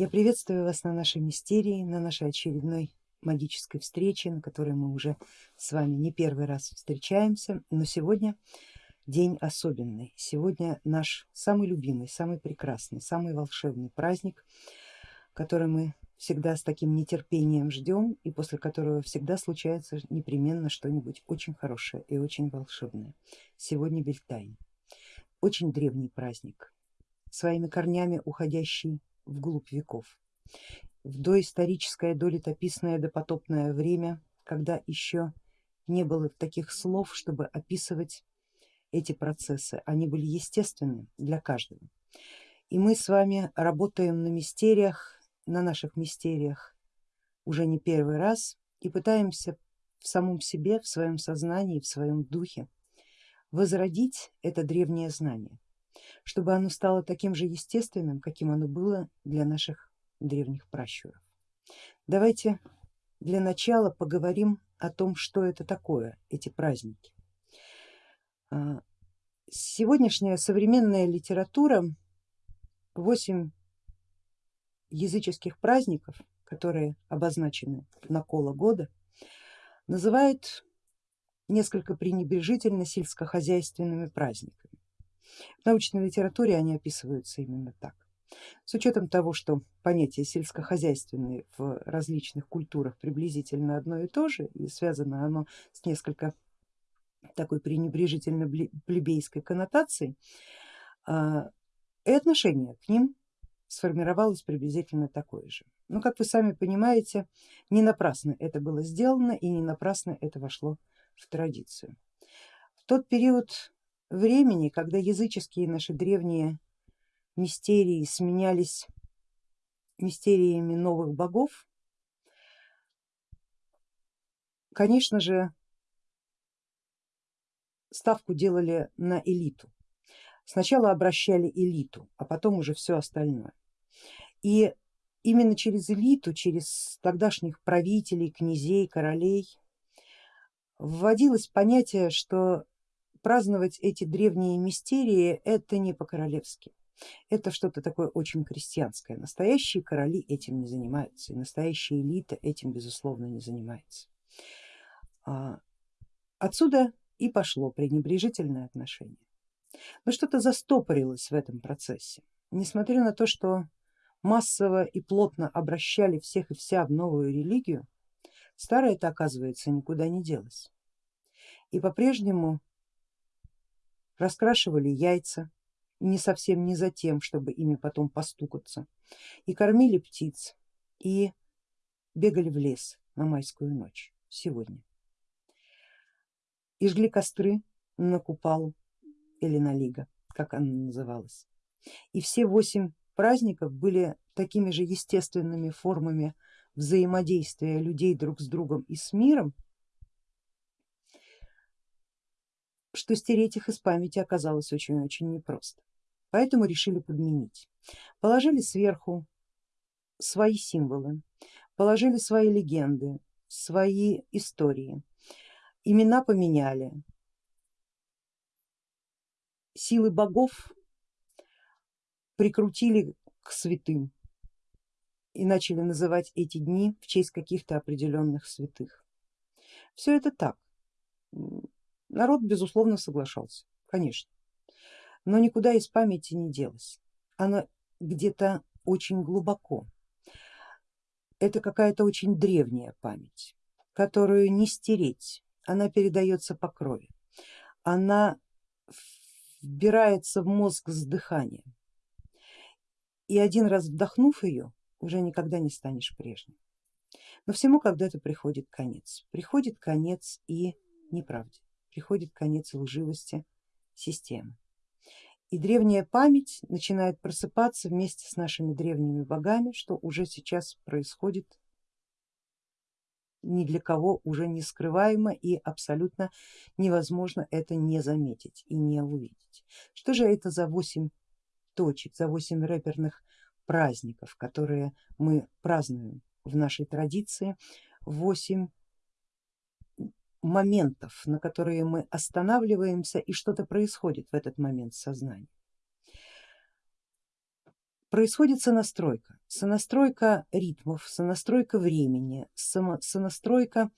Я приветствую вас на нашей мистерии, на нашей очередной магической встрече, на которой мы уже с вами не первый раз встречаемся, но сегодня день особенный. Сегодня наш самый любимый, самый прекрасный, самый волшебный праздник, который мы всегда с таким нетерпением ждем и после которого всегда случается непременно что-нибудь очень хорошее и очень волшебное. Сегодня Бельтайн. Очень древний праздник, своими корнями уходящий вглубь веков, в доисторическое, долетописное, допотопное время, когда еще не было таких слов, чтобы описывать эти процессы, они были естественны для каждого. И мы с вами работаем на мистериях, на наших мистериях уже не первый раз и пытаемся в самом себе, в своем сознании, в своем духе возродить это древнее знание, чтобы оно стало таким же естественным, каким оно было для наших древних пращуров. Давайте для начала поговорим о том, что это такое, эти праздники. А, сегодняшняя современная литература, восемь языческих праздников, которые обозначены на коло года, называет несколько пренебрежительно сельскохозяйственными праздниками. В научной литературе они описываются именно так. С учетом того, что понятие сельскохозяйственное в различных культурах приблизительно одно и то же и связано оно с несколько такой пренебрежительно плебейской коннотацией, а, и отношение к ним сформировалось приблизительно такое же. Но как вы сами понимаете, не напрасно это было сделано и не напрасно это вошло в традицию. В тот период времени, когда языческие наши древние мистерии сменялись мистериями новых богов, конечно же ставку делали на элиту. Сначала обращали элиту, а потом уже все остальное. И именно через элиту, через тогдашних правителей, князей, королей вводилось понятие, что праздновать эти древние мистерии это не по-королевски, это что-то такое очень крестьянское. Настоящие короли этим не занимаются и настоящая элита этим безусловно не занимается. А, отсюда и пошло пренебрежительное отношение. Но что-то застопорилось в этом процессе. Несмотря на то, что массово и плотно обращали всех и вся в новую религию, старое это оказывается никуда не делось. И по-прежнему раскрашивали яйца, не совсем не за тем, чтобы ими потом постукаться, и кормили птиц, и бегали в лес на майскую ночь сегодня и жгли костры на Купалу или на Лига, как она называлась. И все восемь праздников были такими же естественными формами взаимодействия людей друг с другом и с миром, что стереть их из памяти оказалось очень-очень непросто. Поэтому решили подменить. Положили сверху свои символы, положили свои легенды, свои истории, имена поменяли, силы богов прикрутили к святым и начали называть эти дни в честь каких-то определенных святых. Все это так. Народ безусловно соглашался, конечно, но никуда из памяти не делось. Она где-то очень глубоко. Это какая-то очень древняя память, которую не стереть, она передается по крови, она вбирается в мозг с дыханием и один раз вдохнув ее, уже никогда не станешь прежним. Но всему когда-то приходит конец, приходит конец и неправде, приходит конец лживости системы. И древняя память начинает просыпаться вместе с нашими древними богами, что уже сейчас происходит ни для кого уже не скрываемо и абсолютно невозможно это не заметить и не увидеть. Что же это за 8 точек, за 8 рэперных праздников, которые мы празднуем в нашей традиции, 8 моментов, на которые мы останавливаемся и что-то происходит в этот момент сознания. происходит сонастройка, сонастройка ритмов, сонастройка времени, сонастройка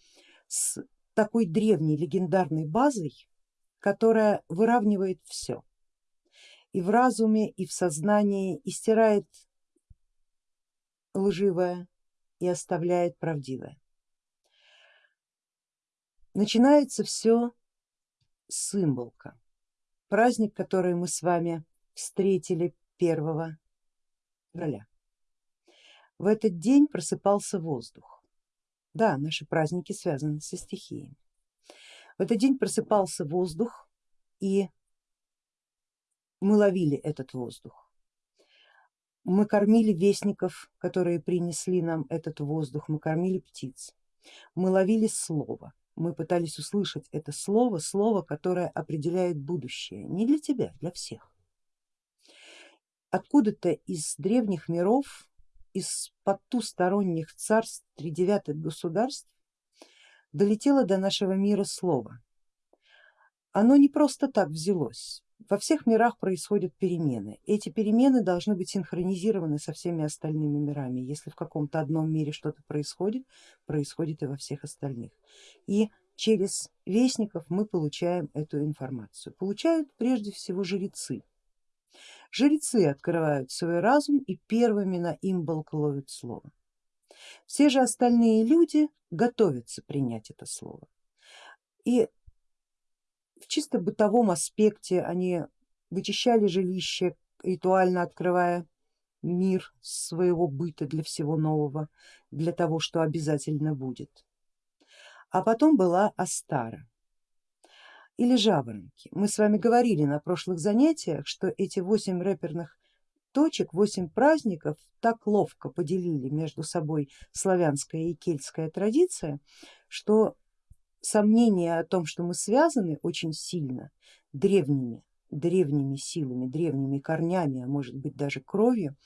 с такой древней легендарной базой, которая выравнивает все и в разуме, и в сознании, и стирает лживое и оставляет правдивое. Начинается все с символка, праздник, который мы с вами встретили 1 февраля. В этот день просыпался воздух. Да, наши праздники связаны со стихиями. В этот день просыпался воздух и мы ловили этот воздух. Мы кормили вестников, которые принесли нам этот воздух, мы кормили птиц, мы ловили слово, мы пытались услышать это слово, слово, которое определяет будущее, не для тебя, для всех. Откуда-то из древних миров, из потусторонних царств тридевятых государств долетело до нашего мира слово. Оно не просто так взялось, во всех мирах происходят перемены. Эти перемены должны быть синхронизированы со всеми остальными мирами. Если в каком-то одном мире что-то происходит, происходит и во всех остальных. И через вестников мы получаем эту информацию. Получают прежде всего жрецы. Жрецы открывают свой разум и первыми на имболк ловят слово. Все же остальные люди готовятся принять это слово. И в чисто бытовом аспекте они вычищали жилище, ритуально открывая мир своего быта для всего нового, для того, что обязательно будет. А потом была Астара или жаворонки. Мы с вами говорили на прошлых занятиях, что эти восемь рэперных точек, восемь праздников так ловко поделили между собой славянская и кельтская традиция, что сомнение о том, что мы связаны очень сильно древними, древними силами, древними корнями, а может быть даже кровью,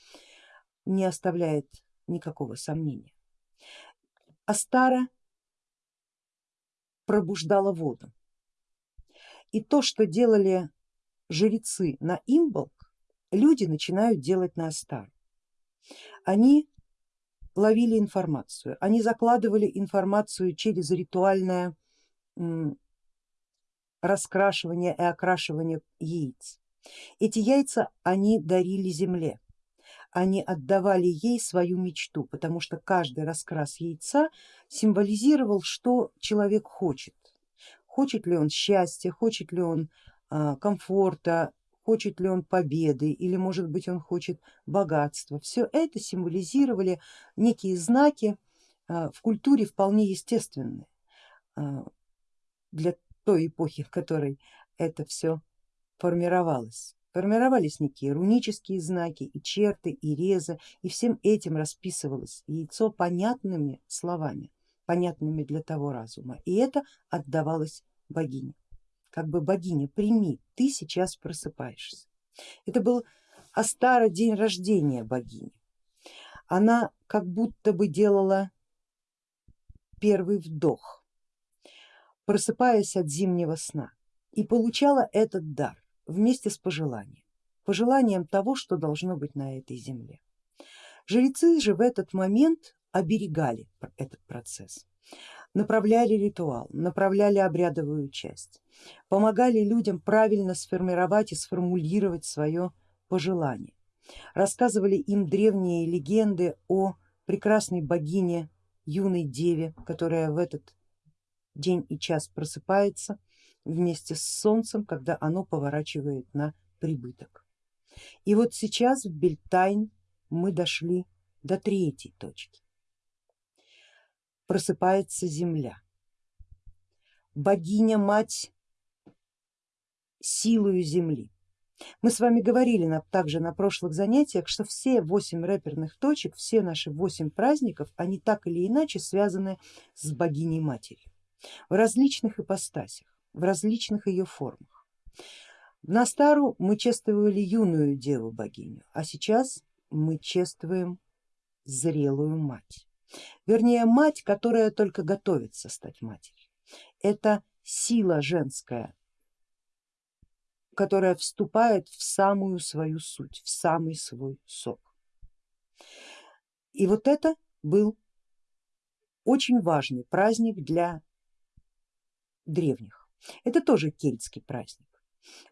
не оставляет никакого сомнения. Астара пробуждала воду. И то, что делали жрецы на имболк, люди начинают делать на Астар. Они ловили информацию, они закладывали информацию через ритуальное раскрашивания и окрашивания яиц. Эти яйца они дарили земле, они отдавали ей свою мечту, потому что каждый раскрас яйца символизировал, что человек хочет. Хочет ли он счастья, хочет ли он а, комфорта, хочет ли он победы или может быть он хочет богатства. Все это символизировали некие знаки а, в культуре вполне естественные а, для той эпохи, в которой это все формировалось. Формировались некие рунические знаки и черты, и резы, и всем этим расписывалось яйцо понятными словами, понятными для того разума, и это отдавалось богине. Как бы богиня, прими, ты сейчас просыпаешься. Это был Астара день рождения богини. Она как будто бы делала первый вдох просыпаясь от зимнего сна и получала этот дар вместе с пожеланием, пожеланием того, что должно быть на этой земле. Жрецы же в этот момент оберегали этот процесс, направляли ритуал, направляли обрядовую часть, помогали людям правильно сформировать и сформулировать свое пожелание, рассказывали им древние легенды о прекрасной богине юной деве, которая в этот день и час просыпается вместе с солнцем, когда оно поворачивает на прибыток. И вот сейчас в Бельтайн мы дошли до третьей точки. Просыпается земля. Богиня-мать силою земли. Мы с вами говорили на, также на прошлых занятиях, что все восемь рэперных точек, все наши восемь праздников, они так или иначе связаны с богиней матерью в различных ипостасях, в различных ее формах. На стару мы чествовали юную деву богиню, а сейчас мы чествуем зрелую мать, вернее мать, которая только готовится стать матерью. Это сила женская, которая вступает в самую свою суть, в самый свой сок. И вот это был очень важный праздник для древних. Это тоже кельтский праздник.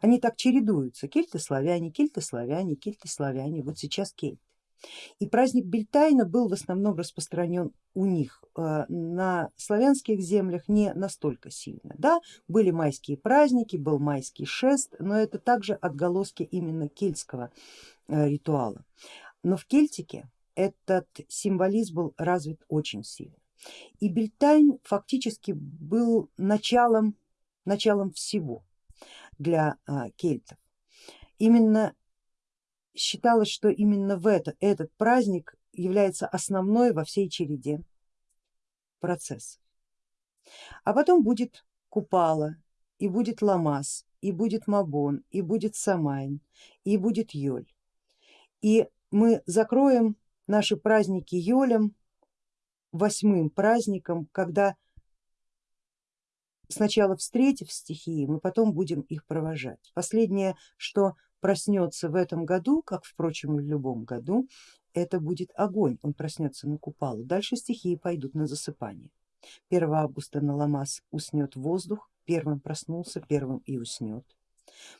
Они так чередуются, кельты-славяне, кельты-славяне, кельты-славяне, вот сейчас кельты. И праздник Бельтайна был в основном распространен у них э, на славянских землях не настолько сильно. Да, были майские праздники, был майский шест, но это также отголоски именно кельтского э, ритуала. Но в Кельтике этот символизм был развит очень сильно. И Бельтайн фактически был началом, началом всего для а, кельтов. Именно считалось, что именно в это, этот праздник является основной во всей череде процессов. А потом будет Купала, и будет Ламас, и будет Мабон, и будет Самайн, и будет Йоль. И мы закроем наши праздники Йолем восьмым праздником, когда сначала встретив стихии, мы потом будем их провожать. Последнее, что проснется в этом году, как впрочем и в любом году, это будет огонь, он проснется на купалу. Дальше стихии пойдут на засыпание. 1 августа на Ламас уснет воздух, первым проснулся, первым и уснет.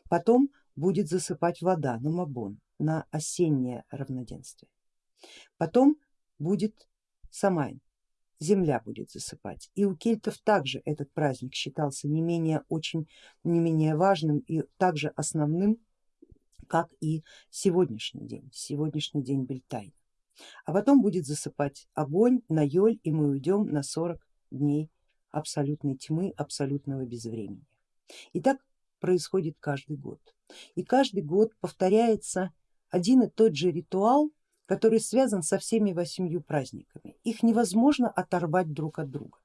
Потом будет засыпать вода на Мабон, на осеннее равноденствие. Потом будет Самайн, земля будет засыпать. И у кельтов также этот праздник считался не менее очень, не менее важным и также основным, как и сегодняшний день, сегодняшний день Бельтайна. А потом будет засыпать огонь на Йоль и мы уйдем на 40 дней абсолютной тьмы, абсолютного безвремени. И так происходит каждый год. И каждый год повторяется один и тот же ритуал, который связан со всеми восемью праздниками. Их невозможно оторвать друг от друга,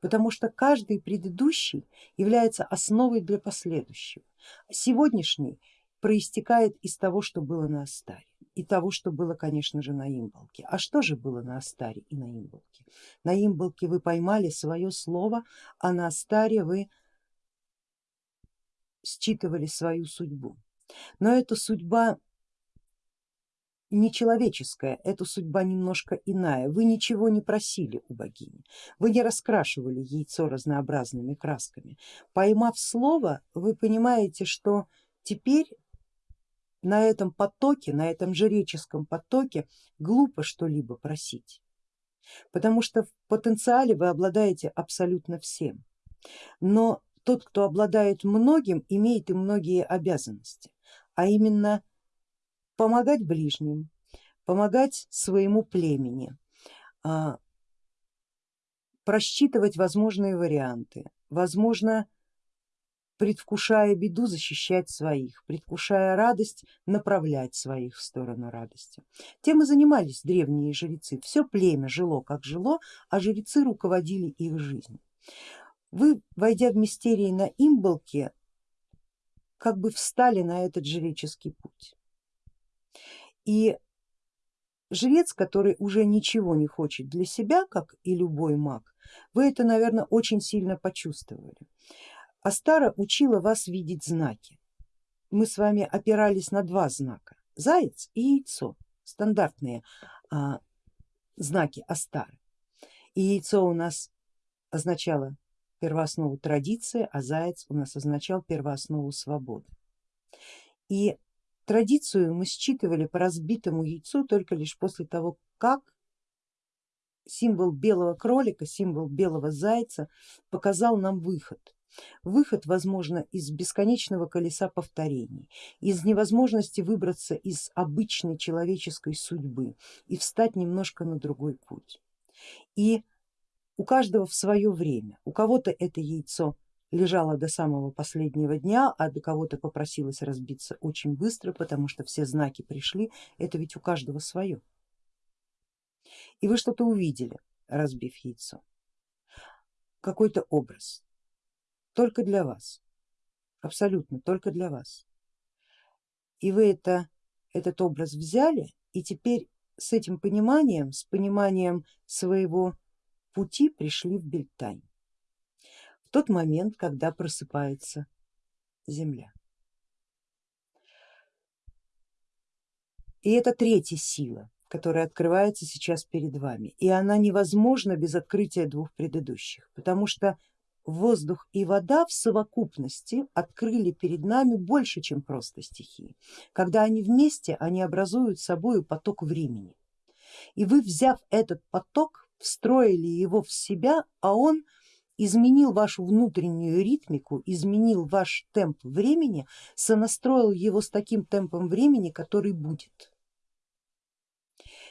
потому что каждый предыдущий является основой для последующего. Сегодняшний проистекает из того, что было на Астаре и того, что было, конечно же, на Имболке. А что же было на Астаре и на Имболке? На Имболке вы поймали свое слово, а на Астаре вы считывали свою судьбу. Но эта судьба нечеловеческая, эта судьба немножко иная. Вы ничего не просили у богини, вы не раскрашивали яйцо разнообразными красками. Поймав слово, вы понимаете, что теперь на этом потоке, на этом жреческом потоке глупо что-либо просить, потому что в потенциале вы обладаете абсолютно всем. Но тот, кто обладает многим, имеет и многие обязанности, а именно помогать ближним, помогать своему племени, а, просчитывать возможные варианты, возможно предвкушая беду защищать своих, предвкушая радость направлять своих в сторону радости. Тем и занимались древние жрецы, все племя жило как жило, а жрецы руководили их жизнью. Вы, войдя в мистерии на имболке, как бы встали на этот жреческий путь. И жрец, который уже ничего не хочет для себя, как и любой маг, вы это, наверное, очень сильно почувствовали. Астара учила вас видеть знаки. Мы с вами опирались на два знака, заяц и яйцо, стандартные а, знаки Астары. И яйцо у нас означало первооснову традиции, а заяц у нас означал первооснову свободы. И Традицию мы считывали по разбитому яйцу только лишь после того, как символ белого кролика, символ белого зайца показал нам выход. Выход, возможно, из бесконечного колеса повторений, из невозможности выбраться из обычной человеческой судьбы и встать немножко на другой путь. И у каждого в свое время, у кого-то это яйцо лежала до самого последнего дня, а до кого-то попросилась разбиться очень быстро, потому что все знаки пришли, это ведь у каждого свое. И вы что-то увидели, разбив яйцо, какой-то образ, только для вас, абсолютно только для вас. И вы это, этот образ взяли и теперь с этим пониманием, с пониманием своего пути пришли в Бельтань тот момент, когда просыпается Земля. И это третья сила, которая открывается сейчас перед вами. И она невозможна без открытия двух предыдущих, потому что воздух и вода в совокупности открыли перед нами больше, чем просто стихии. Когда они вместе, они образуют собой поток времени. И вы, взяв этот поток, встроили его в себя, а он изменил вашу внутреннюю ритмику, изменил ваш темп времени, сонастроил его с таким темпом времени, который будет.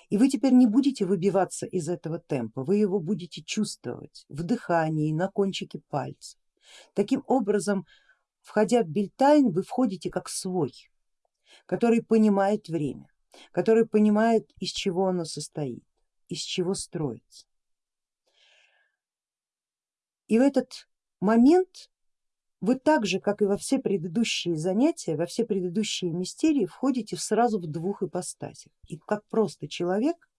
И вы теперь не будете выбиваться из этого темпа, вы его будете чувствовать в дыхании, на кончике пальца. Таким образом, входя в Бельтайн, вы входите как свой, который понимает время, который понимает, из чего оно состоит, из чего строится. И в этот момент вы так же, как и во все предыдущие занятия, во все предыдущие мистерии входите сразу в двух ипостасях, и как просто человек,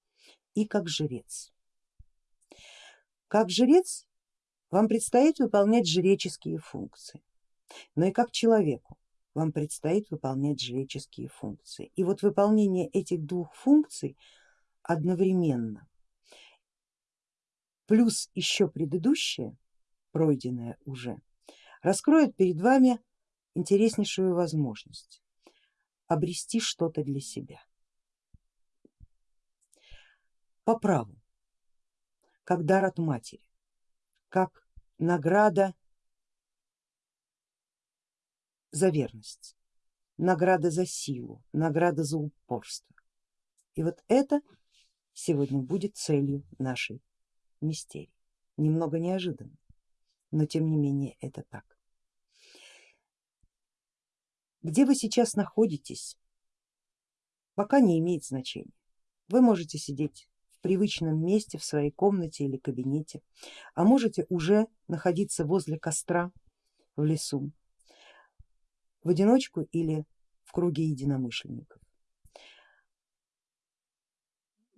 и как жрец. Как жрец вам предстоит выполнять жреческие функции, но и как человеку вам предстоит выполнять жреческие функции. И вот выполнение этих двух функций одновременно, плюс еще предыдущее, пройденное уже, раскроет перед вами интереснейшую возможность обрести что-то для себя. По праву, как дар от матери, как награда за верность, награда за силу, награда за упорство. И вот это сегодня будет целью нашей мистерии. Немного неожиданно, но тем не менее это так. Где вы сейчас находитесь, пока не имеет значения. Вы можете сидеть в привычном месте в своей комнате или кабинете, а можете уже находиться возле костра в лесу, в одиночку или в круге единомышленников.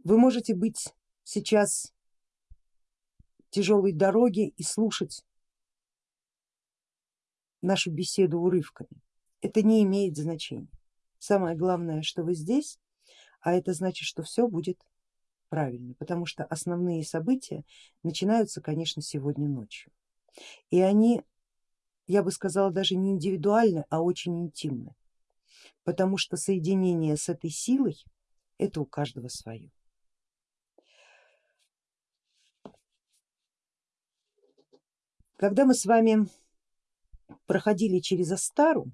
Вы можете быть сейчас в тяжелой дороге и слушать нашу беседу урывками это не имеет значения. Самое главное, что вы здесь, а это значит, что все будет правильно, потому что основные события начинаются, конечно, сегодня ночью. И они, я бы сказала, даже не индивидуальны, а очень интимны, потому что соединение с этой силой это у каждого свое. Когда мы с вами проходили через Астару,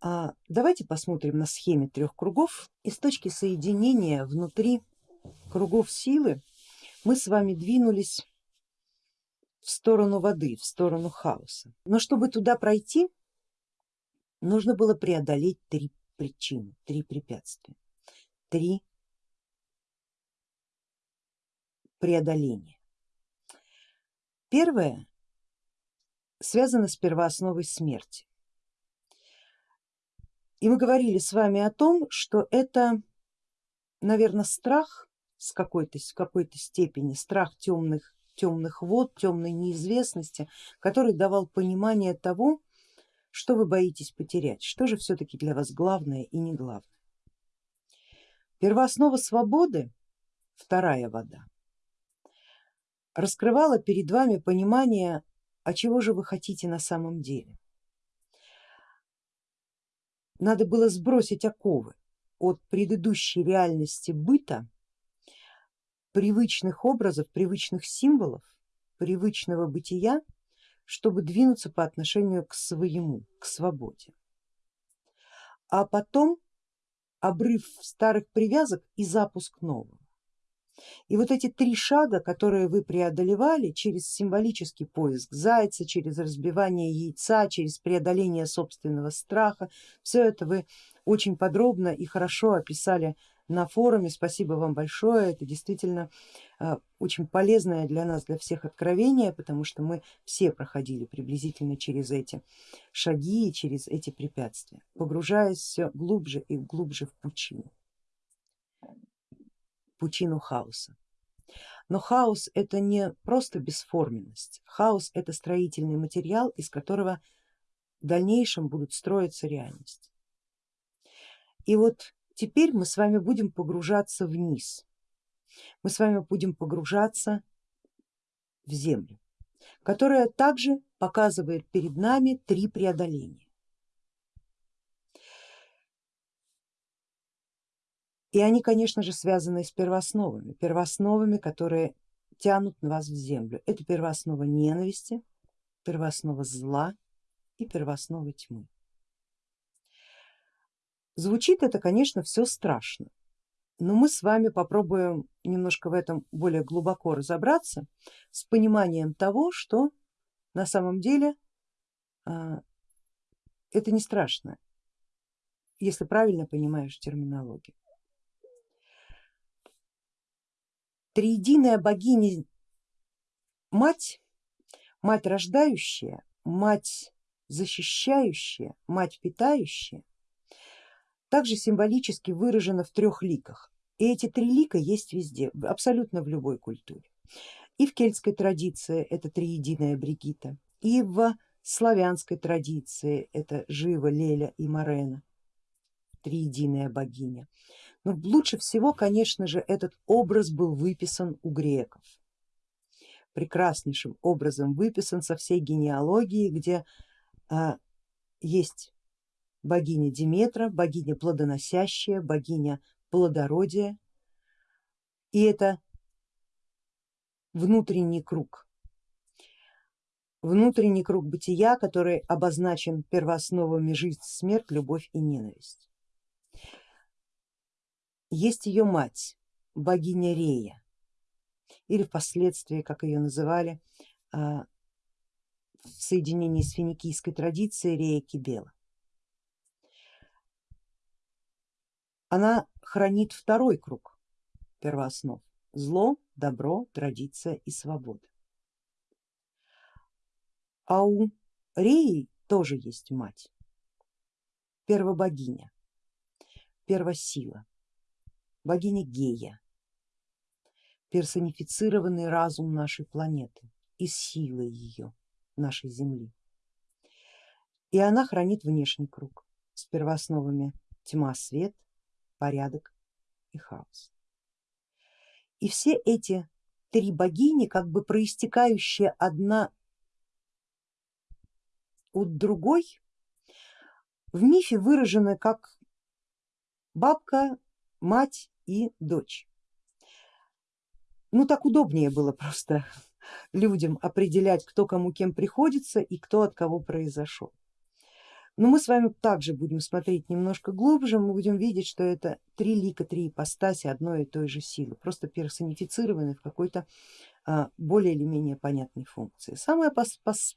а давайте посмотрим на схеме трех кругов и с точки соединения внутри кругов силы мы с вами двинулись в сторону воды, в сторону хаоса. Но чтобы туда пройти, нужно было преодолеть три причины, три препятствия, три преодоления. Первое связано с первоосновой смерти. И мы говорили с вами о том, что это, наверное, страх с какой-то какой степени, страх темных, темных вод, темной неизвестности, который давал понимание того, что вы боитесь потерять, что же все-таки для вас главное и не главное. Первооснова свободы, вторая вода, раскрывала перед вами понимание, а чего же вы хотите на самом деле надо было сбросить оковы от предыдущей реальности быта, привычных образов, привычных символов, привычного бытия, чтобы двинуться по отношению к своему, к свободе. А потом обрыв старых привязок и запуск нового. И вот эти три шага, которые вы преодолевали через символический поиск зайца, через разбивание яйца, через преодоление собственного страха, все это вы очень подробно и хорошо описали на форуме, спасибо вам большое, это действительно а, очень полезное для нас, для всех откровение, потому что мы все проходили приблизительно через эти шаги и через эти препятствия, погружаясь все глубже и глубже в пучину пучину хаоса. Но хаос это не просто бесформенность, хаос это строительный материал, из которого в дальнейшем будут строиться реальность. И вот теперь мы с вами будем погружаться вниз, мы с вами будем погружаться в землю, которая также показывает перед нами три преодоления. И они, конечно же, связаны с первоосновами, первоосновами, которые тянут вас в землю. Это первооснова ненависти, первооснова зла и первооснова тьмы. Звучит это, конечно, все страшно, но мы с вами попробуем немножко в этом более глубоко разобраться с пониманием того, что на самом деле а, это не страшно, если правильно понимаешь терминологию. Триединая богиня мать, мать рождающая, мать защищающая, мать питающая, также символически выражена в трех ликах. И эти три лика есть везде, абсолютно в любой культуре. И в кельтской традиции это триединая Бригита, и в славянской традиции это Жива, Леля и Марена, триединая богиня. Но лучше всего, конечно же, этот образ был выписан у греков. Прекраснейшим образом выписан со всей генеалогии, где а, есть богиня Диметра, богиня плодоносящая, богиня плодородия. И это внутренний круг, внутренний круг бытия, который обозначен первоосновами жизнь, смерть, любовь и ненависть есть ее мать, богиня Рея, или впоследствии, как ее называли, а, в соединении с финикийской традицией Рея Кибела. Она хранит второй круг первооснов, зло, добро, традиция и свобода. А у Реи тоже есть мать, первобогиня, первосила богиня Гея, персонифицированный разум нашей планеты и сила ее, нашей Земли. И она хранит внешний круг с первоосновами тьма, свет, порядок и хаос. И все эти три богини, как бы проистекающие одна от другой, в мифе выражены как бабка, мать и дочь. Ну так удобнее было просто людям определять, кто кому кем приходится и кто от кого произошел. Но мы с вами также будем смотреть немножко глубже, мы будем видеть, что это три лика, три ипостаси одной и той же силы, просто персонифицированы в какой-то а, более или менее понятной функции. Самая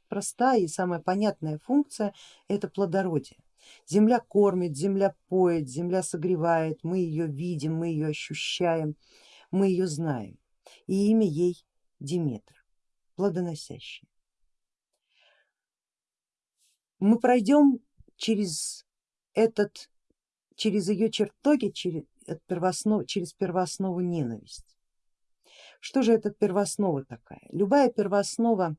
простая и самая понятная функция это плодородие. Земля кормит, земля поет, земля согревает, мы ее видим, мы ее ощущаем, мы ее знаем. И имя ей Диметр, плодоносящая. Мы пройдем через этот, через ее чертоги, через, первооснов, через первооснову ненависть. Что же это первооснова такая? Любая первооснова,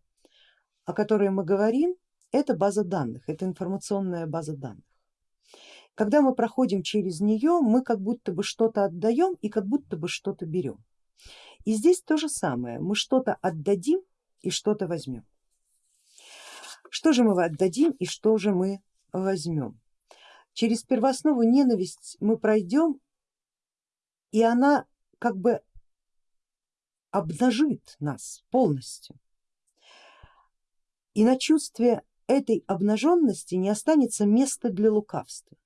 о которой мы говорим, это база данных, это информационная база данных. Когда мы проходим через нее, мы как будто бы что-то отдаем и как будто бы что-то берем. И здесь то же самое, мы что-то отдадим и что-то возьмем. Что же мы отдадим и что же мы возьмем? Через первооснову ненависть мы пройдем и она как бы обнажит нас полностью. И на чувстве этой обнаженности не останется места для лукавства.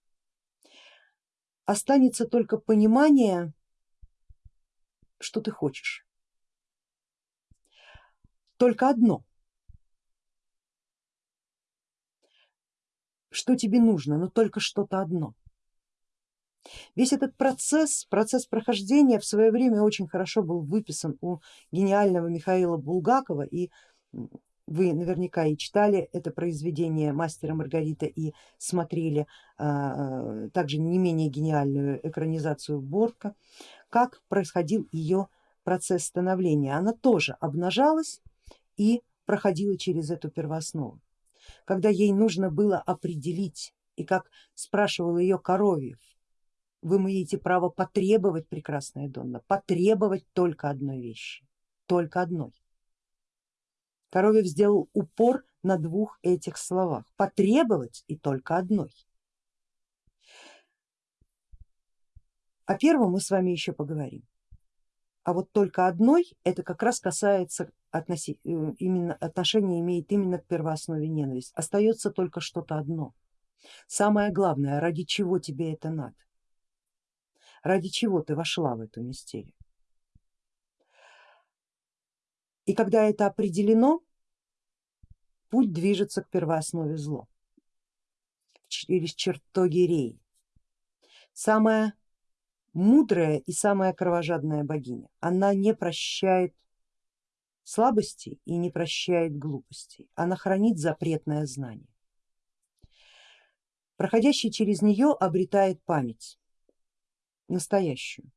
Останется только понимание, что ты хочешь. Только одно, что тебе нужно, но только что-то одно. Весь этот процесс, процесс прохождения в свое время очень хорошо был выписан у гениального Михаила Булгакова и вы наверняка и читали это произведение мастера Маргарита и смотрели а, также не менее гениальную экранизацию Бортка, как происходил ее процесс становления. Она тоже обнажалась и проходила через эту первооснову. Когда ей нужно было определить, и как спрашивал ее Коровьев, вы имеете право потребовать, прекрасная Донна, потребовать только одной вещи, только одной. Коровьев сделал упор на двух этих словах, потребовать и только одной. О первом мы с вами еще поговорим. А вот только одной это как раз касается относи, э, именно отношения имеет именно к первооснове ненависть. Остается только что-то одно. Самое главное, ради чего тебе это надо? Ради чего ты вошла в эту мистерию? И когда это определено, путь движется к первооснове зло, через чертоги Реи. Самая мудрая и самая кровожадная богиня. Она не прощает слабости и не прощает глупостей. Она хранит запретное знание. Проходящий через нее обретает память, настоящую.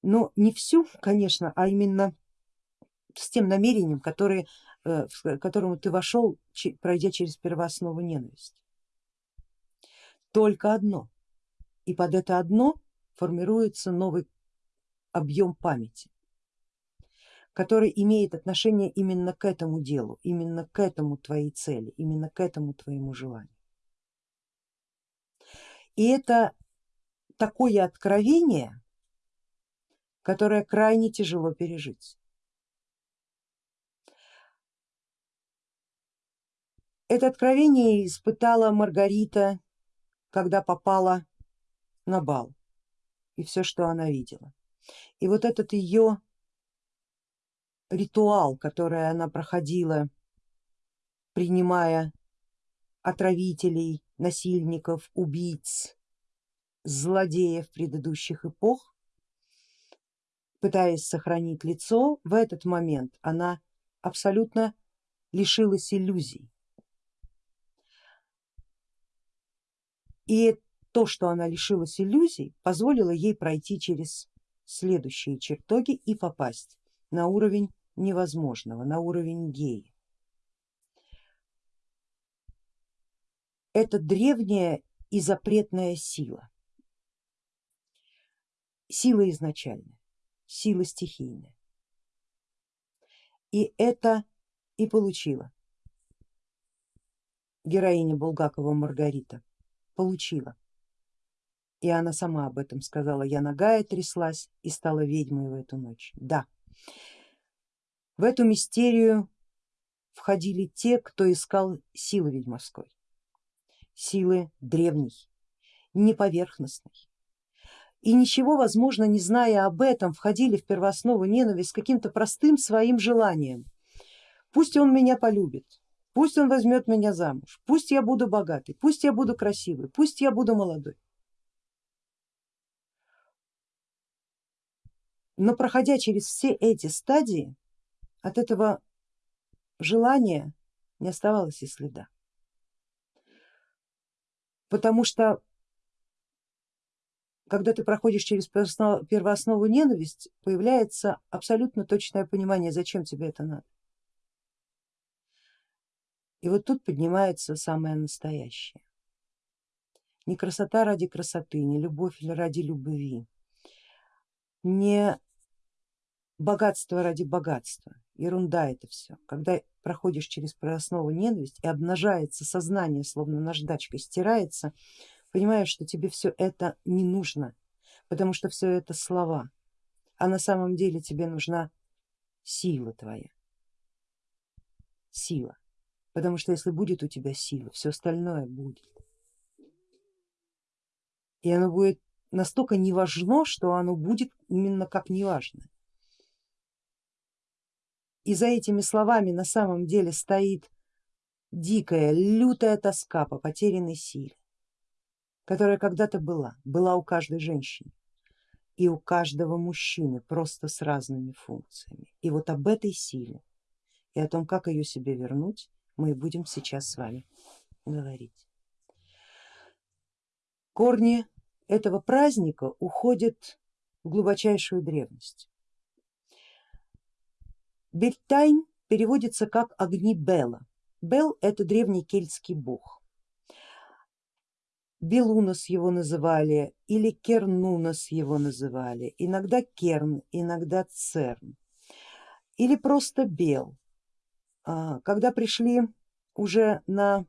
Но не всю, конечно, а именно с тем намерением, которое, э, к которому ты вошел, пройдя через первооснову ненависти. Только одно. И под это одно формируется новый объем памяти, который имеет отношение именно к этому делу, именно к этому твоей цели, именно к этому твоему желанию. И это такое откровение, которое крайне тяжело пережить. Это откровение испытала Маргарита, когда попала на бал и все, что она видела. И вот этот ее ритуал, который она проходила, принимая отравителей, насильников, убийц, злодеев предыдущих эпох, пытаясь сохранить лицо, в этот момент она абсолютно лишилась иллюзий. И то, что она лишилась иллюзий, позволило ей пройти через следующие чертоги и попасть на уровень невозможного, на уровень геи. Это древняя и запретная сила, сила изначальная, сила стихийная. И это и получила героиня Булгакова Маргарита, получила и она сама об этом сказала, я ногая тряслась и стала ведьмой в эту ночь. Да, в эту мистерию входили те, кто искал силы ведьмовской, силы древней, неповерхностной. И ничего, возможно, не зная об этом, входили в первооснову ненависть каким-то простым своим желанием. Пусть он меня полюбит, пусть он возьмет меня замуж, пусть я буду богатый, пусть я буду красивый, пусть я буду молодой. Но проходя через все эти стадии, от этого желания не оставалось и следа. Потому что когда ты проходишь через первооснову ненависть, появляется абсолютно точное понимание, зачем тебе это надо. И вот тут поднимается самое настоящее. Не красота ради красоты, не любовь ради любви, не богатство ради богатства, ерунда это все. Когда проходишь через прооснову ненависть и обнажается сознание, словно наждачкой стирается, понимаешь, что тебе все это не нужно, потому что все это слова, а на самом деле тебе нужна сила твоя, сила, потому что если будет у тебя сила, все остальное будет. И оно будет настолько не важно, что оно будет именно как неважное. И за этими словами на самом деле стоит дикая, лютая тоска по потерянной силе, которая когда-то была, была у каждой женщины и у каждого мужчины, просто с разными функциями. И вот об этой силе и о том, как ее себе вернуть, мы будем сейчас с вами говорить. Корни этого праздника уходят в глубочайшую древность. Бельтайн переводится как огни Бела. Бел это древний кельтский бог. Белунос его называли или Кернунос его называли, иногда Керн, иногда Церн или просто Бел. А, когда пришли уже на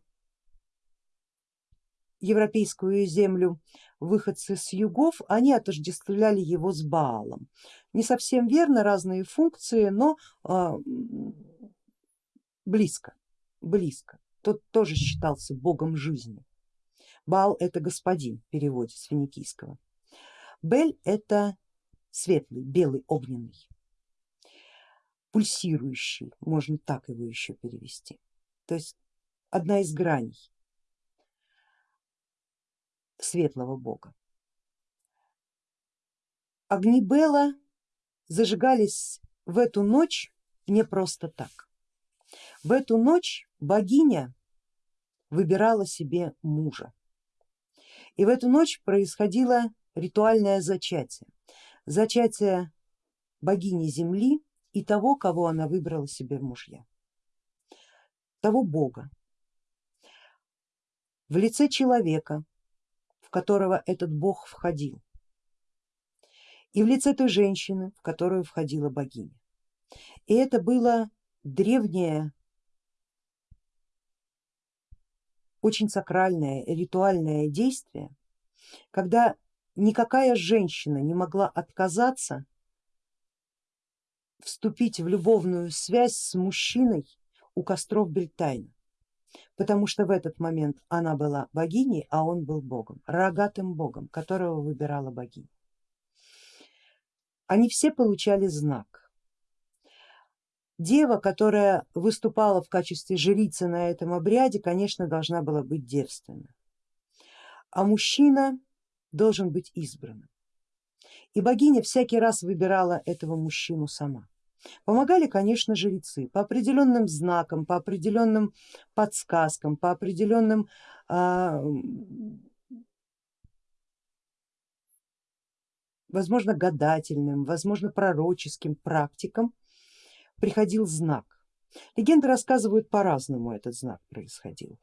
европейскую землю выходцы с югов, они отождествляли его с Баалом. Не совсем верно, разные функции, но а, близко, близко. Тот тоже считался богом жизни. Баал это господин в переводе с финикийского. Бель это светлый, белый, огненный, пульсирующий, можно так его еще перевести. То есть одна из граней светлого бога. Огни Бела зажигались в эту ночь не просто так. В эту ночь богиня выбирала себе мужа. И в эту ночь происходило ритуальное зачатие. Зачатие богини земли и того, кого она выбрала себе в мужья. Того бога в лице человека, в которого этот бог входил, и в лице той женщины, в которую входила богиня. И это было древнее, очень сакральное ритуальное действие, когда никакая женщина не могла отказаться вступить в любовную связь с мужчиной у костров Бельтайна потому что в этот момент она была богиней, а он был богом, рогатым богом, которого выбирала богиня. Они все получали знак. Дева, которая выступала в качестве жрицы на этом обряде, конечно, должна была быть девственна, а мужчина должен быть избранным. И богиня всякий раз выбирала этого мужчину сама. Помогали, конечно, жрецы по определенным знакам, по определенным подсказкам, по определенным а, возможно гадательным, возможно пророческим практикам приходил знак. Легенды рассказывают по-разному этот знак происходил.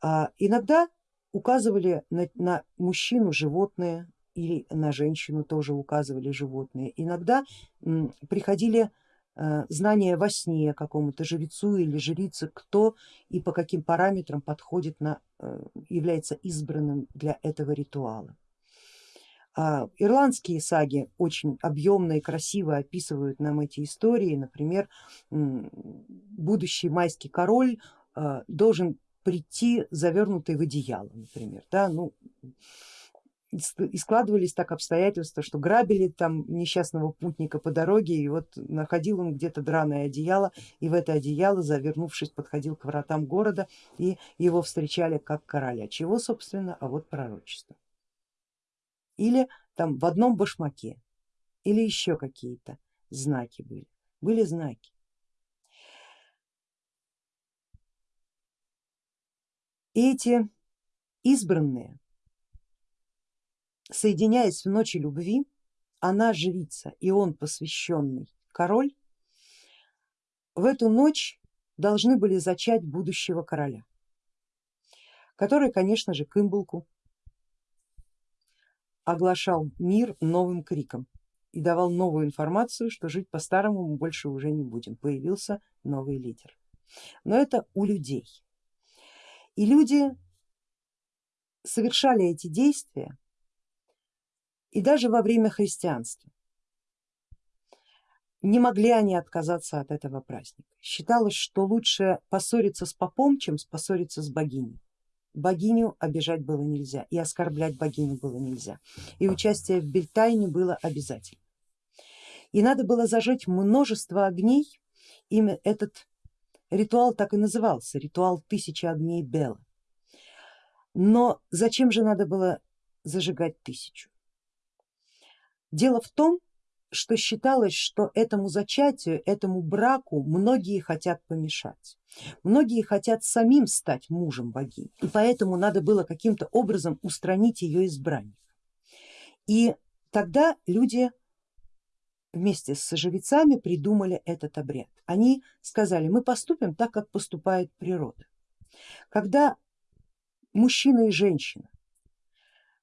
А, иногда указывали на, на мужчину животные или на женщину тоже указывали животные. Иногда приходили Э, знание во сне какому-то жрецу или жрице, кто и по каким параметрам подходит на, э, является избранным для этого ритуала. А, ирландские саги очень объемно и красиво описывают нам эти истории, например, будущий майский король э, должен прийти завернутый в одеяло, например, да, ну, и складывались так обстоятельства, что грабили там несчастного путника по дороге и вот находил он где-то драное одеяло и в это одеяло завернувшись подходил к вратам города и его встречали как короля. Чего собственно, а вот пророчество. Или там в одном башмаке или еще какие-то знаки были, были знаки. Эти избранные соединяясь в ночи любви, она жрица и он посвященный король, в эту ночь должны были зачать будущего короля, который, конечно же, Кымбулку оглашал мир новым криком и давал новую информацию, что жить по-старому мы больше уже не будем, появился новый лидер. Но это у людей. И люди совершали эти действия и даже во время христианства. Не могли они отказаться от этого праздника. Считалось, что лучше поссориться с попом, чем поссориться с богиней. Богиню обижать было нельзя и оскорблять богиню было нельзя. И участие в Бельтайне было обязательно. И надо было зажечь множество огней, имя этот ритуал так и назывался, ритуал тысячи огней Бела. Но зачем же надо было зажигать тысячу? Дело в том, что считалось, что этому зачатию, этому браку многие хотят помешать. Многие хотят самим стать мужем богини, и поэтому надо было каким-то образом устранить ее избранника. И тогда люди вместе с жрецами придумали этот обряд. Они сказали, мы поступим так, как поступает природа. Когда мужчина и женщина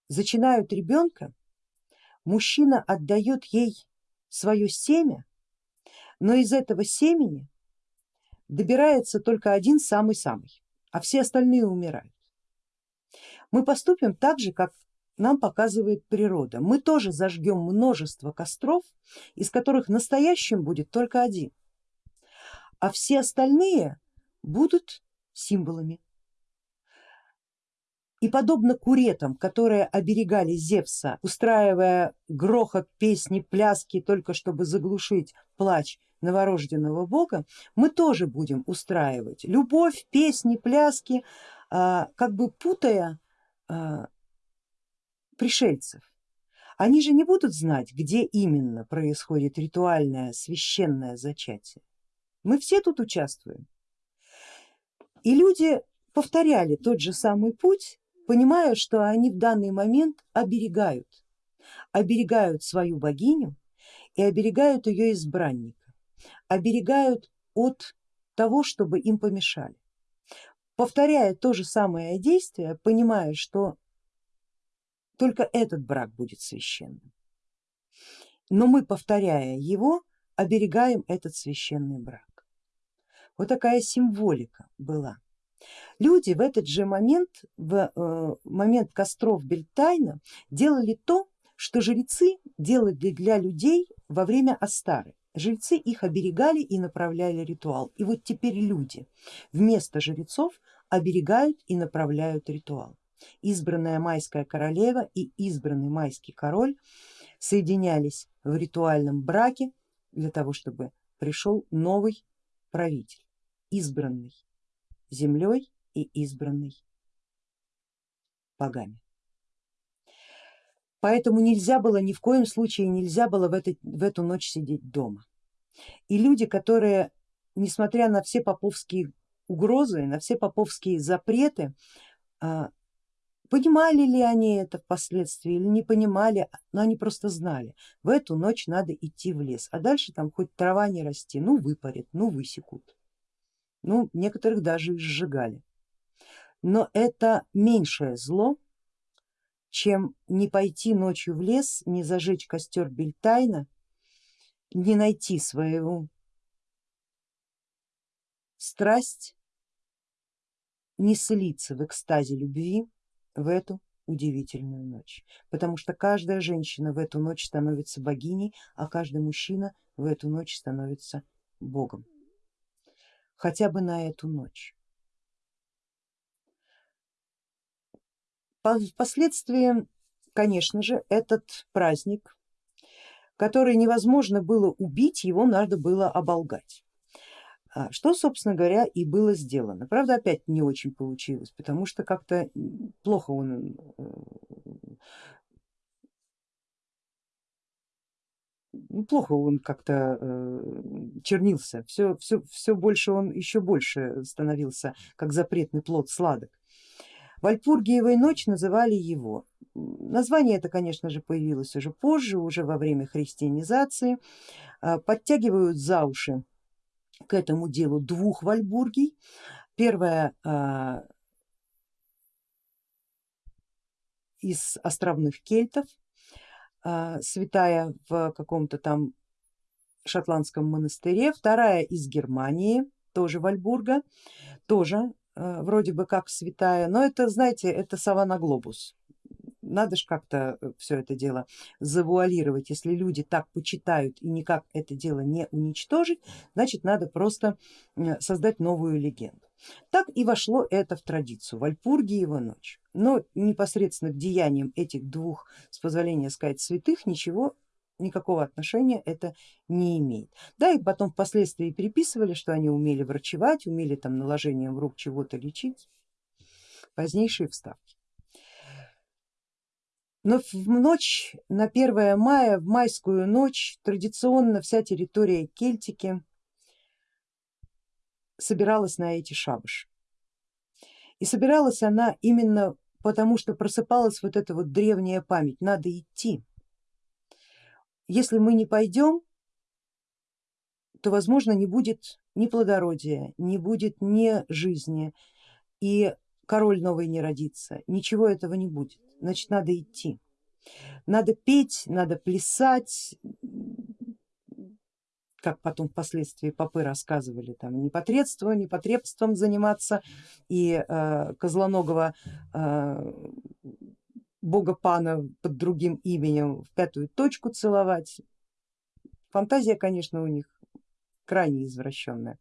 зачинают ребенка, мужчина отдает ей свое семя, но из этого семени добирается только один самый-самый, а все остальные умирают. Мы поступим так же, как нам показывает природа. Мы тоже зажгем множество костров, из которых настоящим будет только один, а все остальные будут символами. И подобно куретам, которые оберегали Зевса, устраивая грохот, песни, пляски, только чтобы заглушить плач новорожденного бога, мы тоже будем устраивать любовь, песни, пляски, а, как бы путая а, пришельцев. Они же не будут знать, где именно происходит ритуальное священное зачатие. Мы все тут участвуем. И люди повторяли тот же самый путь, понимая, что они в данный момент оберегают, оберегают свою богиню и оберегают ее избранника, оберегают от того, чтобы им помешали. Повторяя то же самое действие, понимая, что только этот брак будет священным. Но мы, повторяя его, оберегаем этот священный брак. Вот такая символика была. Люди в этот же момент, в э, момент костров Бельтайна, делали то, что жрецы делали для людей во время Астары. Жрецы их оберегали и направляли ритуал. И вот теперь люди вместо жрецов оберегают и направляют ритуал. Избранная майская королева и избранный майский король соединялись в ритуальном браке для того, чтобы пришел новый правитель, избранный землей и избранный богами. Поэтому нельзя было, ни в коем случае нельзя было в, это, в эту ночь сидеть дома. И люди, которые, несмотря на все поповские угрозы, на все поповские запреты, а, Понимали ли они это впоследствии или не понимали, но они просто знали, в эту ночь надо идти в лес, а дальше там хоть трава не расти, ну выпарят, ну высекут, ну некоторых даже и сжигали. Но это меньшее зло, чем не пойти ночью в лес, не зажечь костер Бельтайна, не найти свою страсть, не слиться в экстазе любви в эту удивительную ночь, потому что каждая женщина в эту ночь становится богиней, а каждый мужчина в эту ночь становится богом, хотя бы на эту ночь. Впоследствии, конечно же, этот праздник, который невозможно было убить, его надо было оболгать. А что, собственно говоря, и было сделано. Правда, опять не очень получилось, потому что как-то плохо он э, плохо он как-то э, чернился, все, все, все больше он еще больше становился, как запретный плод сладок. Вальпургиевой ночь называли его. Название это, конечно же, появилось уже позже, уже во время христианизации. А, подтягивают за уши к этому делу двух Вальбургий. Первая а, из островных кельтов, святая в каком-то там шотландском монастыре, вторая из Германии, тоже Вальбурга, тоже а, вроде бы как святая, но это, знаете, это сова глобус, надо же как-то э, все это дело завуалировать. Если люди так почитают и никак это дело не уничтожить, значит надо просто создать новую легенду. Так и вошло это в традицию, Вальпургиева ночь. Но непосредственно к деяниям этих двух, с позволения сказать, святых ничего никакого отношения это не имеет. Да и потом впоследствии переписывали, что они умели врачевать, умели там наложением рук чего-то лечить, позднейшие вставки. Но в ночь на 1 мая, в майскую ночь, традиционно вся территория Кельтики собиралась на эти шабаши. И собиралась она именно потому, что просыпалась вот эта вот древняя память, надо идти. Если мы не пойдем, то возможно не будет ни плодородия, не будет ни жизни и король новый не родится, ничего этого не будет. Значит надо идти. Надо петь, надо плясать, как потом впоследствии попы рассказывали, там непотребство, непотребством заниматься и э, Козлоногого э, бога пана под другим именем в пятую точку целовать. Фантазия, конечно, у них крайне извращенная.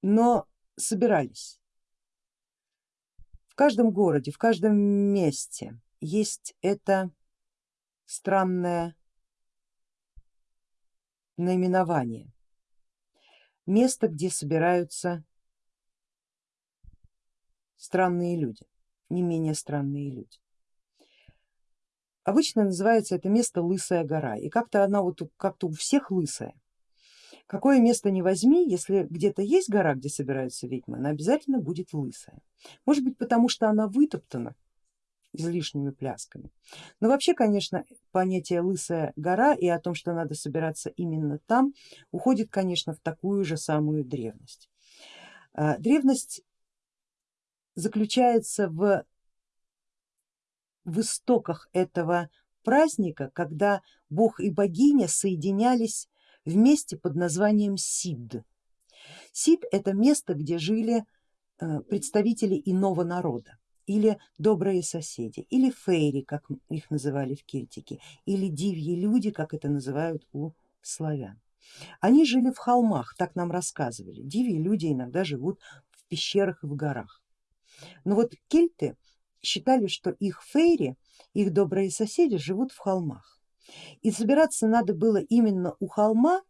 Но собирались. В каждом городе, в каждом месте есть это странное наименование. Место, где собираются странные люди, не менее странные люди. Обычно называется это место Лысая гора и как-то она вот как-то у всех лысая. Какое место не возьми, если где-то есть гора, где собираются ведьмы, она обязательно будет лысая. Может быть потому, что она вытоптана излишними плясками. Но вообще, конечно, понятие лысая гора и о том, что надо собираться именно там, уходит, конечно, в такую же самую древность. А, древность заключается в, в истоках этого праздника, когда бог и богиня соединялись вместе под названием Сид. Сид это место, где жили э, представители иного народа или добрые соседи, или фейри, как их называли в Кельтике, или дивьи люди, как это называют у славян. Они жили в холмах, так нам рассказывали. Дивьи люди иногда живут в пещерах и в горах. Но вот кельты считали, что их фейри, их добрые соседи живут в холмах. И собираться надо было именно у холма,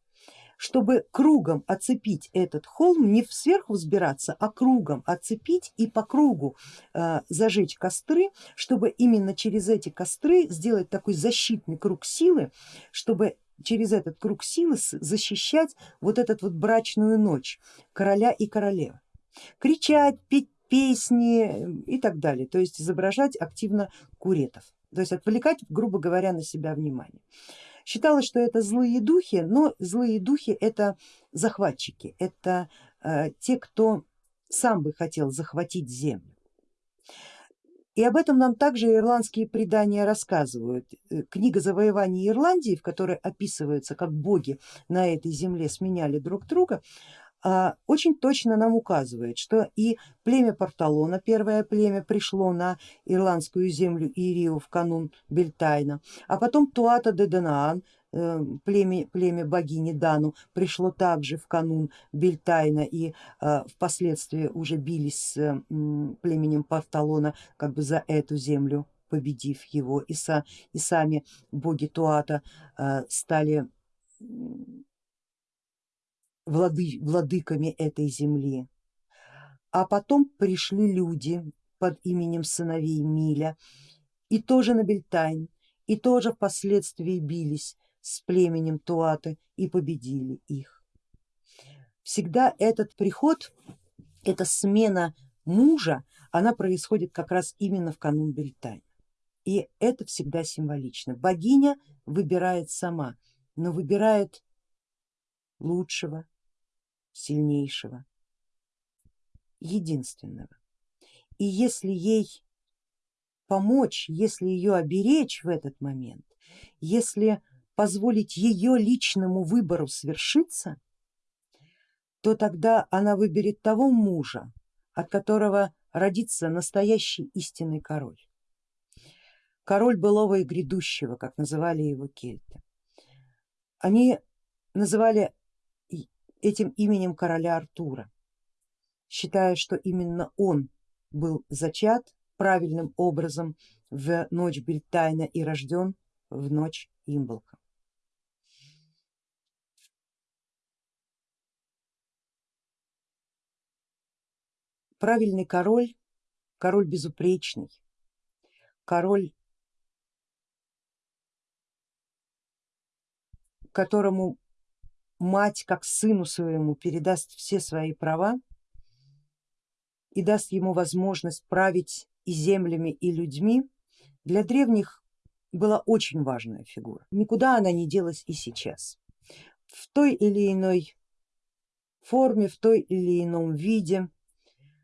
чтобы кругом оцепить этот холм, не сверху взбираться, а кругом оцепить и по кругу э, зажечь костры, чтобы именно через эти костры сделать такой защитный круг силы, чтобы через этот круг силы защищать вот эту вот брачную ночь короля и королевы. Кричать, петь песни и так далее, то есть изображать активно куретов, то есть отвлекать, грубо говоря, на себя внимание. Считалось, что это злые духи, но злые духи это захватчики, это э, те, кто сам бы хотел захватить землю. И об этом нам также ирландские предания рассказывают. Э, книга завоеваний Ирландии, в которой описывается, как боги на этой земле сменяли друг друга, очень точно нам указывает, что и племя Порталона, первое племя, пришло на ирландскую землю Ирию в канун Бельтайна, а потом Туата де Данаан, э, племя, племя богини Дану, пришло также в канун Бельтайна и э, впоследствии уже бились с племенем Порталона как бы за эту землю победив его. И, са, и сами боги Туата э, стали влады, владыками этой земли. А потом пришли люди под именем сыновей Миля и тоже на Бельтайн, и тоже впоследствии бились с племенем Туаты и победили их. Всегда этот приход, эта смена мужа, она происходит как раз именно в канун Бельтайн. И это всегда символично. Богиня выбирает сама, но выбирает лучшего, сильнейшего, единственного. И если ей помочь, если ее оберечь в этот момент, если позволить ее личному выбору свершиться, то тогда она выберет того мужа, от которого родится настоящий истинный король. Король былого и грядущего, как называли его кельты. Они называли этим именем короля Артура, считая, что именно он был зачат правильным образом в ночь Бельтайна и рожден в ночь Имболка. Правильный король, король безупречный, король, которому мать как сыну своему передаст все свои права и даст ему возможность править и землями, и людьми, для древних была очень важная фигура. Никуда она не делась и сейчас. В той или иной форме, в той или ином виде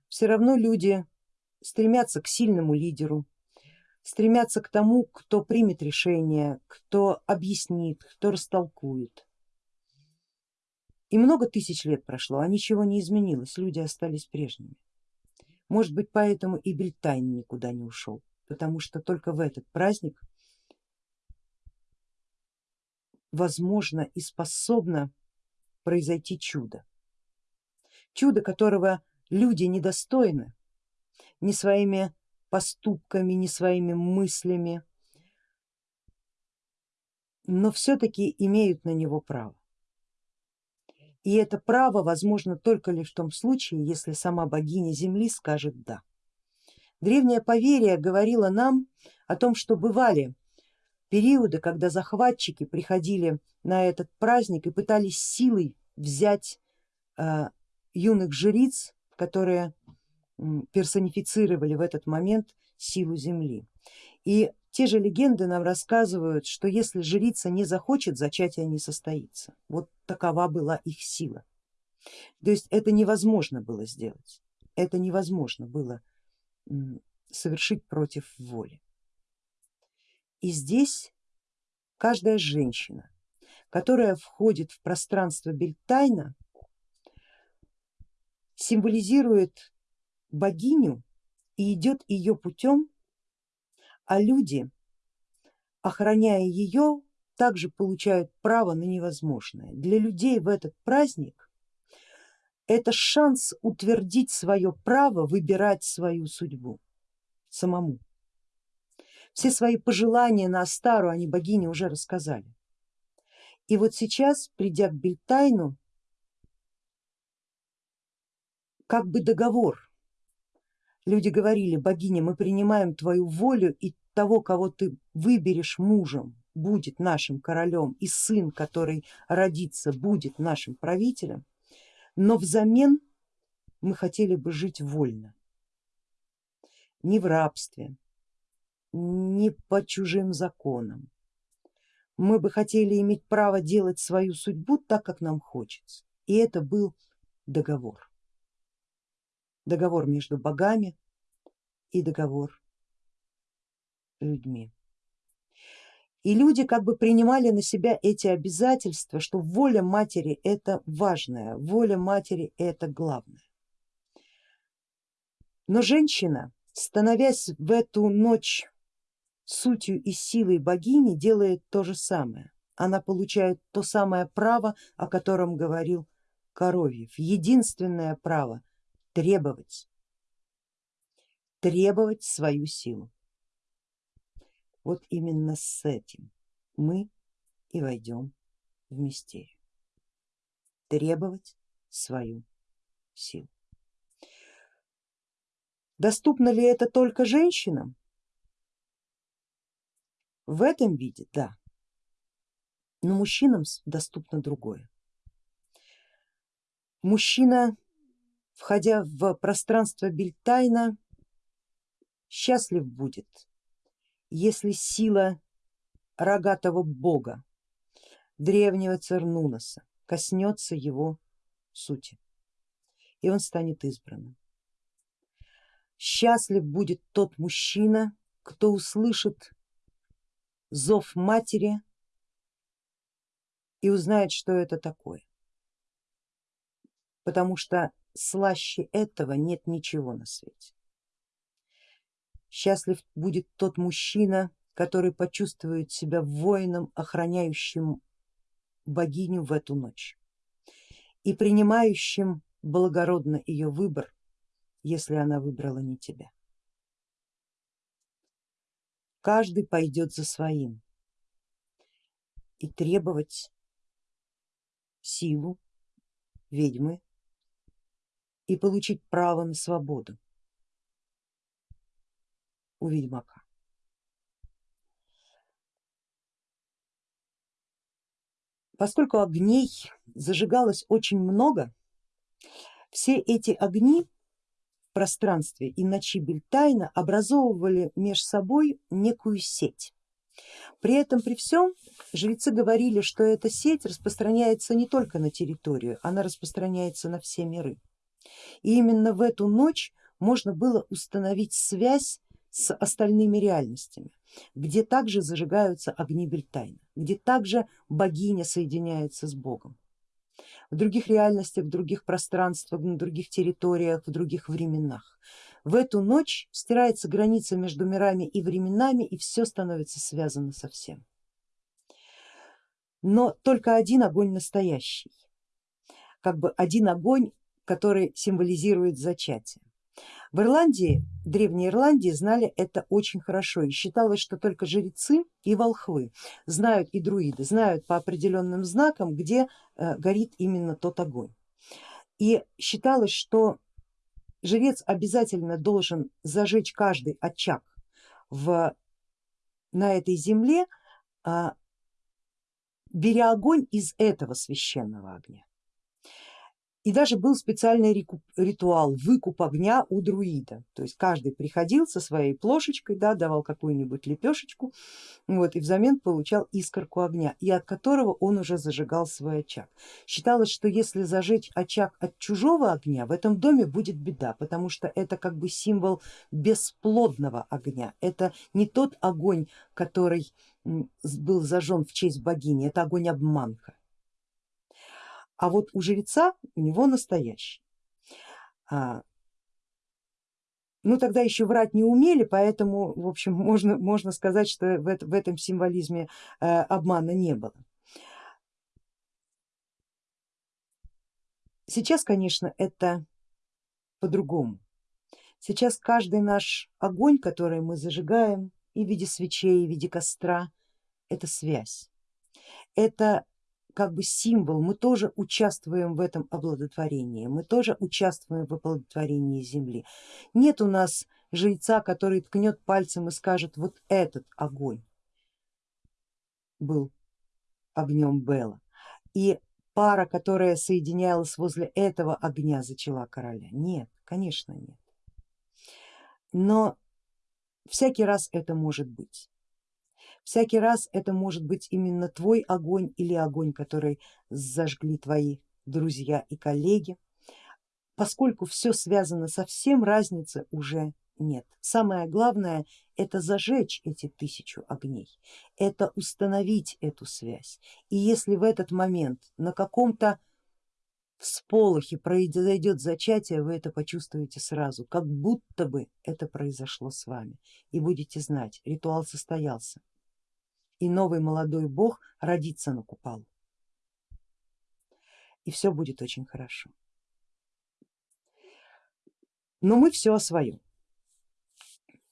все равно люди стремятся к сильному лидеру, стремятся к тому, кто примет решение, кто объяснит, кто растолкует. И много тысяч лет прошло, а ничего не изменилось, люди остались прежними. Может быть поэтому и Бельтайн никуда не ушел, потому что только в этот праздник возможно и способно произойти чудо. Чудо, которого люди недостойны ни своими поступками, ни своими мыслями, но все-таки имеют на него право. И это право возможно только лишь в том случае, если сама богиня земли скажет да. Древнее поверье говорило нам о том, что бывали периоды, когда захватчики приходили на этот праздник и пытались силой взять э, юных жриц, которые персонифицировали в этот момент силу земли. И те же легенды нам рассказывают, что если жрица не захочет, зачатие не состоится. Вот такова была их сила. То есть это невозможно было сделать, это невозможно было совершить против воли. И здесь каждая женщина, которая входит в пространство Бельтайна, символизирует богиню и идет ее путем, а люди, охраняя ее, также получают право на невозможное. Для людей в этот праздник это шанс утвердить свое право выбирать свою судьбу самому. Все свои пожелания на Астару они богине уже рассказали. И вот сейчас, придя к Бельтайну, как бы договор, люди говорили, богиня, мы принимаем твою волю и того, кого ты выберешь мужем, будет нашим королем и сын, который родится, будет нашим правителем, но взамен мы хотели бы жить вольно, не в рабстве, не по чужим законам. Мы бы хотели иметь право делать свою судьбу так, как нам хочется. И это был договор. Договор между богами и договор людьми. И люди как бы принимали на себя эти обязательства, что воля матери это важное, воля матери это главное. Но женщина, становясь в эту ночь сутью и силой богини делает то же самое. Она получает то самое право, о котором говорил Коровьев, единственное право требовать, требовать свою силу. Вот именно с этим мы и войдем в мистерию, требовать свою силу. Доступно ли это только женщинам? В этом виде да, но мужчинам доступно другое. Мужчина, входя в пространство Бельтайна, счастлив будет, если сила рогатого бога, древнего Цернуноса, коснется его сути, и он станет избранным. Счастлив будет тот мужчина, кто услышит зов матери и узнает, что это такое. Потому что слаще этого нет ничего на свете. Счастлив будет тот мужчина, который почувствует себя воином, охраняющим богиню в эту ночь и принимающим благородно ее выбор, если она выбрала не тебя каждый пойдет за своим и требовать силу ведьмы и получить право на свободу у ведьмака. Поскольку огней зажигалось очень много, все эти огни пространстве и ночи Бельтайна образовывали меж собой некую сеть. При этом при всем жрецы говорили, что эта сеть распространяется не только на территорию, она распространяется на все миры. И именно в эту ночь можно было установить связь с остальными реальностями, где также зажигаются огни Бельтайна, где также богиня соединяется с богом. В других реальностях, в других пространствах, на других территориях, в других временах. В эту ночь стирается граница между мирами и временами и все становится связано со всем. Но только один огонь настоящий, как бы один огонь, который символизирует зачатие. В Ирландии, в Древней Ирландии знали это очень хорошо и считалось, что только жрецы и волхвы знают и друиды, знают по определенным знакам, где э, горит именно тот огонь. И считалось, что жрец обязательно должен зажечь каждый очаг в, на этой земле, а, беря огонь из этого священного огня. И даже был специальный ритуал выкуп огня у друида, то есть каждый приходил со своей плошечкой, да, давал какую-нибудь лепешечку вот, и взамен получал искорку огня, и от которого он уже зажигал свой очаг. Считалось, что если зажечь очаг от чужого огня, в этом доме будет беда, потому что это как бы символ бесплодного огня, это не тот огонь, который был зажжен в честь богини, это огонь обманка а вот у жреца у него настоящий. А, ну тогда еще врать не умели, поэтому в общем можно, можно сказать, что в, в этом символизме э, обмана не было. Сейчас, конечно, это по-другому. Сейчас каждый наш огонь, который мы зажигаем и в виде свечей, и в виде костра, это связь. Это как бы символ, мы тоже участвуем в этом оплодотворении, мы тоже участвуем в оплодотворении земли. Нет у нас жреца, который ткнет пальцем и скажет, вот этот огонь был огнем Бела. И пара, которая соединялась возле этого огня, зачала короля. Нет, конечно нет. Но всякий раз это может быть. Всякий раз это может быть именно твой огонь или огонь, который зажгли твои друзья и коллеги. Поскольку все связано со всем, разницы уже нет. Самое главное это зажечь эти тысячу огней, это установить эту связь. И если в этот момент на каком-то всполохе произойдет зачатие, вы это почувствуете сразу, как будто бы это произошло с вами и будете знать, ритуал состоялся и новый молодой бог родится на купалу. И все будет очень хорошо. Но мы все о своем.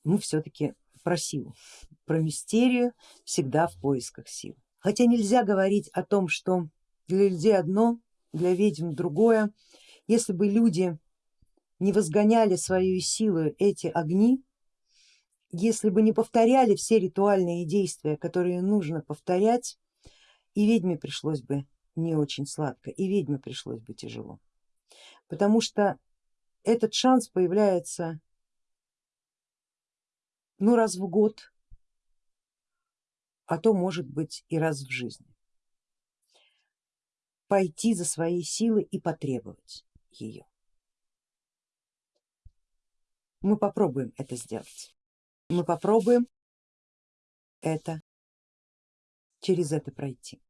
Мы все-таки про силу, про мистерию, всегда в поисках сил. Хотя нельзя говорить о том, что для людей одно, для ведьм другое. Если бы люди не возгоняли свою силу эти огни, если бы не повторяли все ритуальные действия, которые нужно повторять, и ведьме пришлось бы не очень сладко, и ведьме пришлось бы тяжело. Потому что этот шанс появляется ну раз в год, а то может быть и раз в жизни. Пойти за своей силой и потребовать ее. Мы попробуем это сделать мы попробуем это через это пройти.